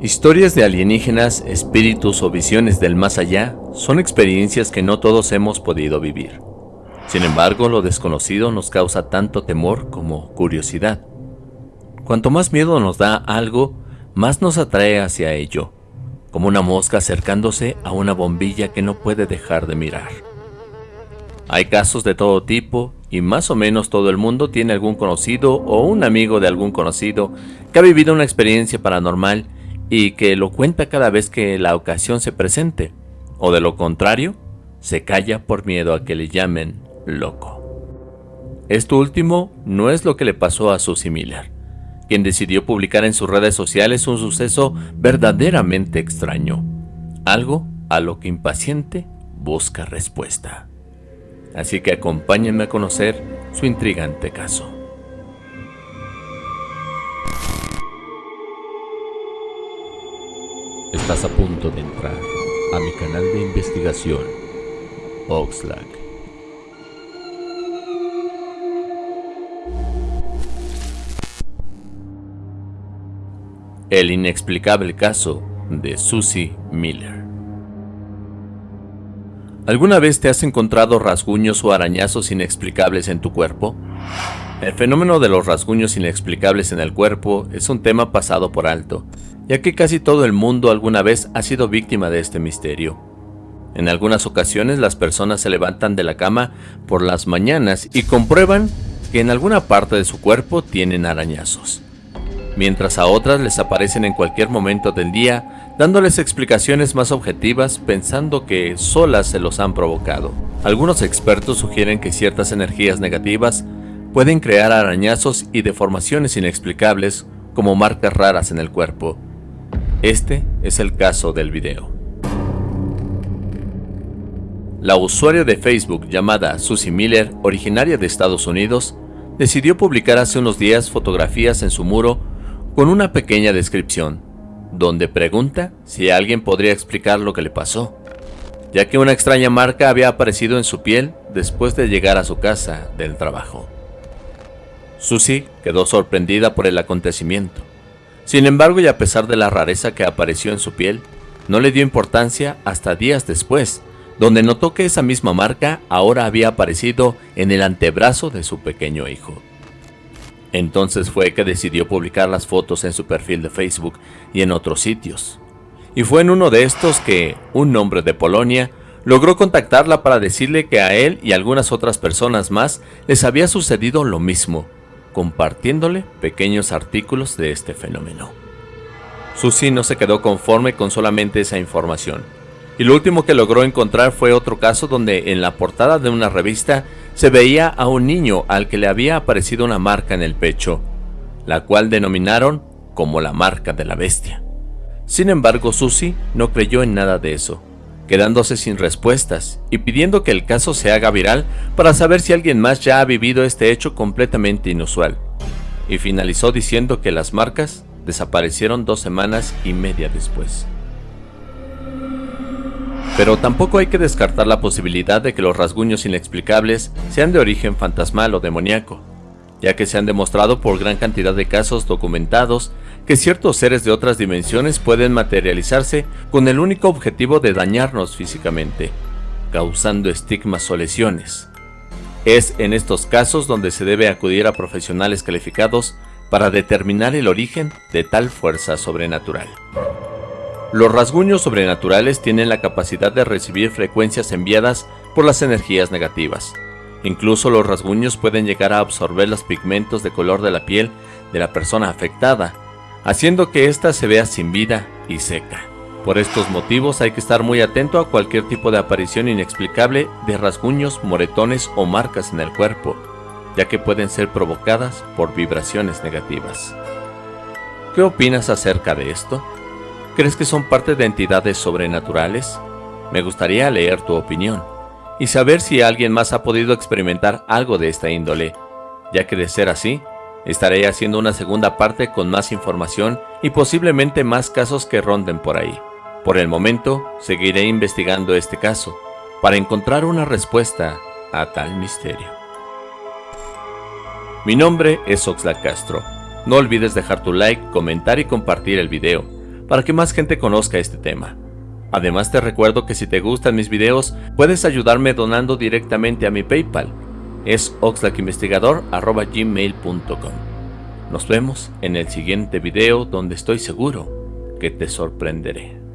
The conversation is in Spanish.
Historias de alienígenas, espíritus o visiones del más allá son experiencias que no todos hemos podido vivir. Sin embargo, lo desconocido nos causa tanto temor como curiosidad. Cuanto más miedo nos da algo, más nos atrae hacia ello, como una mosca acercándose a una bombilla que no puede dejar de mirar. Hay casos de todo tipo y más o menos todo el mundo tiene algún conocido o un amigo de algún conocido que ha vivido una experiencia paranormal y que lo cuenta cada vez que la ocasión se presente, o de lo contrario, se calla por miedo a que le llamen loco. Esto último no es lo que le pasó a Susie Miller, quien decidió publicar en sus redes sociales un suceso verdaderamente extraño, algo a lo que impaciente busca respuesta. Así que acompáñenme a conocer su intrigante caso. Estás a punto de entrar a mi canal de investigación, Oxlack. El inexplicable caso de Susie Miller. ¿Alguna vez te has encontrado rasguños o arañazos inexplicables en tu cuerpo? El fenómeno de los rasguños inexplicables en el cuerpo es un tema pasado por alto, ya que casi todo el mundo alguna vez ha sido víctima de este misterio. En algunas ocasiones las personas se levantan de la cama por las mañanas y comprueban que en alguna parte de su cuerpo tienen arañazos, mientras a otras les aparecen en cualquier momento del día, dándoles explicaciones más objetivas pensando que solas se los han provocado. Algunos expertos sugieren que ciertas energías negativas pueden crear arañazos y deformaciones inexplicables como marcas raras en el cuerpo, este es el caso del video. La usuaria de Facebook llamada Susie Miller, originaria de Estados Unidos, decidió publicar hace unos días fotografías en su muro con una pequeña descripción, donde pregunta si alguien podría explicar lo que le pasó, ya que una extraña marca había aparecido en su piel después de llegar a su casa del trabajo. Susie quedó sorprendida por el acontecimiento sin embargo, y a pesar de la rareza que apareció en su piel, no le dio importancia hasta días después, donde notó que esa misma marca ahora había aparecido en el antebrazo de su pequeño hijo. Entonces fue que decidió publicar las fotos en su perfil de Facebook y en otros sitios. Y fue en uno de estos que un hombre de Polonia logró contactarla para decirle que a él y algunas otras personas más les había sucedido lo mismo, compartiéndole pequeños artículos de este fenómeno. Susie no se quedó conforme con solamente esa información, y lo último que logró encontrar fue otro caso donde en la portada de una revista se veía a un niño al que le había aparecido una marca en el pecho, la cual denominaron como la marca de la bestia. Sin embargo, Susie no creyó en nada de eso, quedándose sin respuestas y pidiendo que el caso se haga viral para saber si alguien más ya ha vivido este hecho completamente inusual. Y finalizó diciendo que las marcas desaparecieron dos semanas y media después. Pero tampoco hay que descartar la posibilidad de que los rasguños inexplicables sean de origen fantasmal o demoníaco, ya que se han demostrado por gran cantidad de casos documentados que ciertos seres de otras dimensiones pueden materializarse con el único objetivo de dañarnos físicamente, causando estigmas o lesiones. Es en estos casos donde se debe acudir a profesionales calificados para determinar el origen de tal fuerza sobrenatural. Los rasguños sobrenaturales tienen la capacidad de recibir frecuencias enviadas por las energías negativas. Incluso los rasguños pueden llegar a absorber los pigmentos de color de la piel de la persona afectada, haciendo que ésta se vea sin vida y seca. Por estos motivos hay que estar muy atento a cualquier tipo de aparición inexplicable de rasguños, moretones o marcas en el cuerpo, ya que pueden ser provocadas por vibraciones negativas. ¿Qué opinas acerca de esto? ¿Crees que son parte de entidades sobrenaturales? Me gustaría leer tu opinión y saber si alguien más ha podido experimentar algo de esta índole, ya que de ser así, Estaré haciendo una segunda parte con más información y posiblemente más casos que ronden por ahí. Por el momento, seguiré investigando este caso para encontrar una respuesta a tal misterio. Mi nombre es Oxlack Castro. No olvides dejar tu like, comentar y compartir el video para que más gente conozca este tema. Además te recuerdo que si te gustan mis videos, puedes ayudarme donando directamente a mi PayPal. Es oxlackinvestigador.gmail.com Nos vemos en el siguiente video donde estoy seguro que te sorprenderé.